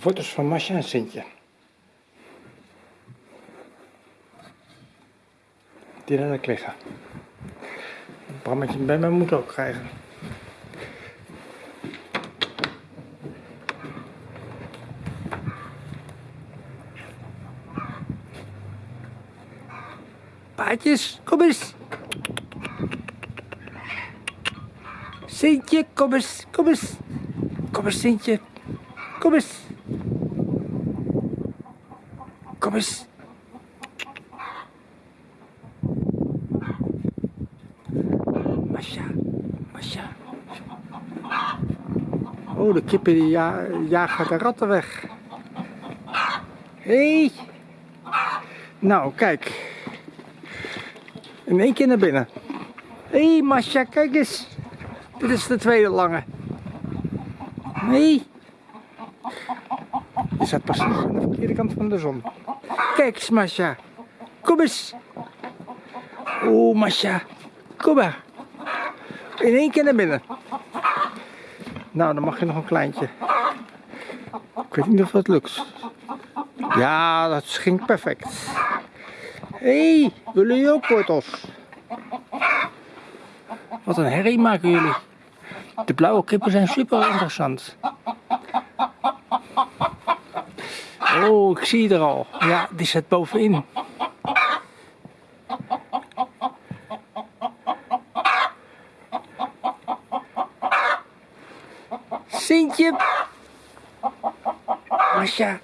Foto's van Masja en Sintje. Die daar liggen. Een brammetje bij mijn moeder ook krijgen. Paatjes, kom eens. Sintje, kom eens, kom eens. Kom eens, Sintje. Kom eens. Kom eens. Masha, Masha. Oh, de kippen die ja, jagen de ratten weg. Hé. Hey. Nou, kijk. In één keer naar binnen. Hé, hey, Masha, kijk eens. Dit is de tweede lange. Nee. Je staat precies aan de verkeerde kant van de zon. Kijk eens, Masha. Kom eens. Oeh, Masha. Kom maar. In één keer naar binnen. Nou, dan mag je nog een kleintje. Ik weet niet of dat lukt. Ja, dat ging perfect. Hé, hey, willen jullie ook wortels? Wat een herrie maken jullie. De blauwe kippen zijn super interessant. Oh, ik zie er al. Ja, die zit bovenin. Sintje. Masja.